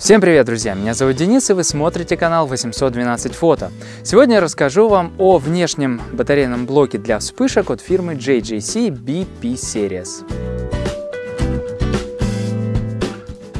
Всем привет, друзья! Меня зовут Денис, и вы смотрите канал 812 фото. Сегодня я расскажу вам о внешнем батарейном блоке для вспышек от фирмы JJC BP Series.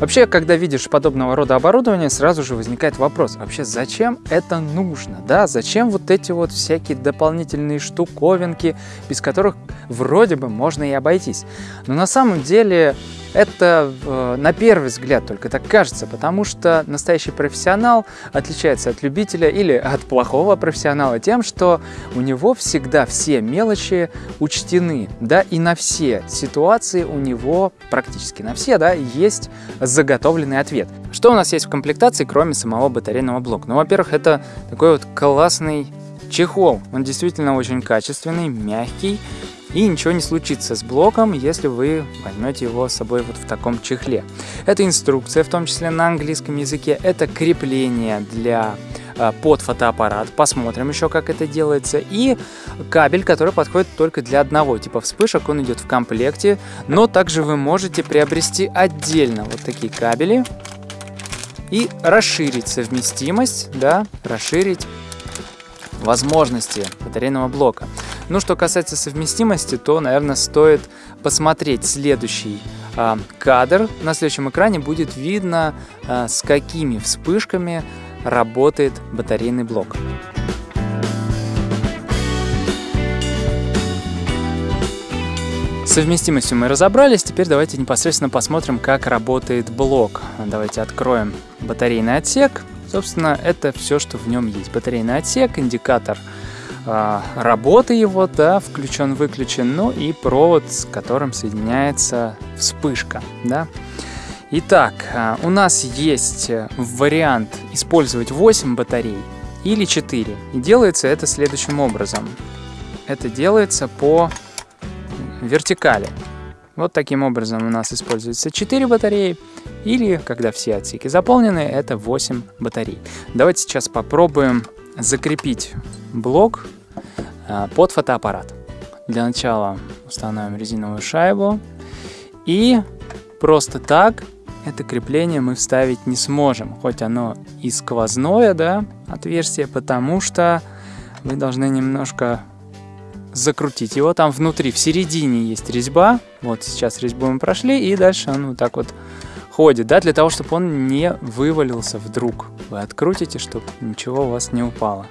Вообще, когда видишь подобного рода оборудование, сразу же возникает вопрос, вообще зачем это нужно, да? Зачем вот эти вот всякие дополнительные штуковинки, без которых вроде бы можно и обойтись? Но на самом деле это э, на первый взгляд только так кажется, потому что настоящий профессионал отличается от любителя или от плохого профессионала тем, что у него всегда все мелочи учтены, да, и на все ситуации у него, практически на все, да, есть заготовленный ответ. Что у нас есть в комплектации, кроме самого батарейного блока? Ну, во-первых, это такой вот классный чехол. Он действительно очень качественный, мягкий, и ничего не случится с блоком, если вы возьмете его с собой вот в таком чехле. Это инструкция, в том числе на английском языке, это крепление для под фотоаппарат. Посмотрим еще, как это делается. И кабель, который подходит только для одного типа вспышек. Он идет в комплекте. Но также вы можете приобрести отдельно вот такие кабели и расширить совместимость, да, расширить возможности батарейного блока. Ну, что касается совместимости, то, наверное, стоит посмотреть следующий э, кадр. На следующем экране будет видно, э, с какими вспышками работает батарейный блок. Совместимостью мы разобрались, теперь давайте непосредственно посмотрим, как работает блок. Давайте откроем батарейный отсек. Собственно, это все, что в нем есть. Батарейный отсек, индикатор а, работы его, да, включен-выключен, ну и провод, с которым соединяется вспышка, да. Итак, а, у нас есть вариант использовать 8 батарей или 4. И делается это следующим образом. Это делается по вертикали. Вот таким образом у нас используется 4 батареи, или, когда все отсеки заполнены, это 8 батарей. Давайте сейчас попробуем закрепить блок а, под фотоаппарат. Для начала установим резиновую шайбу и просто так это крепление мы вставить не сможем, хоть оно и сквозное, да, отверстие, потому что вы должны немножко закрутить его. Там внутри, в середине есть резьба. Вот сейчас резьбу мы прошли, и дальше он вот так вот ходит, да, для того, чтобы он не вывалился вдруг. Вы открутите, чтобы ничего у вас не упало.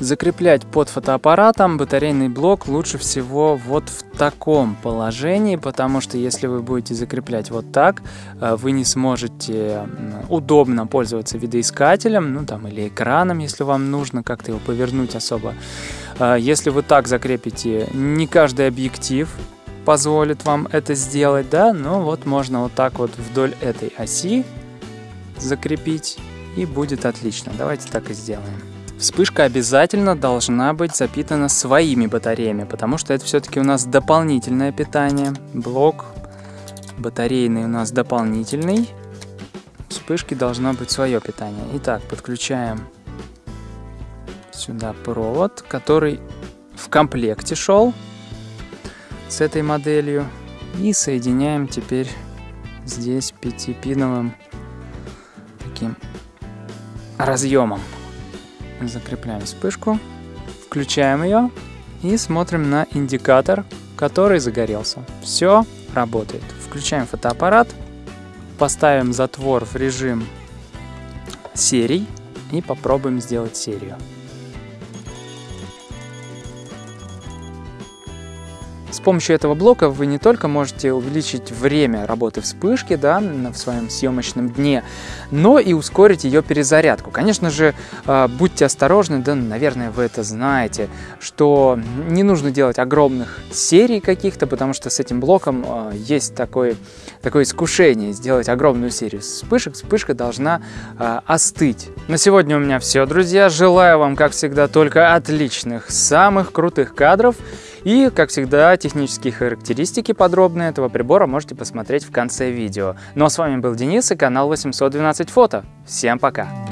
Закреплять под фотоаппаратом батарейный блок лучше всего вот в таком положении, потому что если вы будете закреплять вот так, э, вы не сможете удобно пользоваться видоискателем, ну там или экраном, если вам нужно как-то его повернуть особо. Э, если вы так закрепите, не каждый объектив позволит вам это сделать, да, но вот можно вот так вот вдоль этой оси закрепить и будет отлично. Давайте так и сделаем. Вспышка обязательно должна быть запитана своими батареями, потому что это все-таки у нас дополнительное питание. Блок батарейный у нас дополнительный. Вспышки должно быть свое питание. Итак, подключаем сюда провод, который в комплекте шел с этой моделью. И соединяем теперь здесь пятипиновым таким разъемом закрепляем вспышку, включаем ее и смотрим на индикатор, который загорелся. Все работает. Включаем фотоаппарат, поставим затвор в режим серий и попробуем сделать серию. С помощью этого блока вы не только можете увеличить время работы вспышки да, в своем съемочном дне, но и ускорить ее перезарядку. Конечно же, а, будьте осторожны, да, наверное, вы это знаете, что не нужно делать огромных серий каких-то, потому что с этим блоком а, есть такое, такое искушение сделать огромную серию вспышек. Вспышка должна а, остыть. На сегодня у меня все, друзья. Желаю вам, как всегда, только отличных, самых крутых кадров. И, как всегда, технические характеристики подробные этого прибора можете посмотреть в конце видео. Ну а с вами был Денис и канал 812 фото. Всем пока!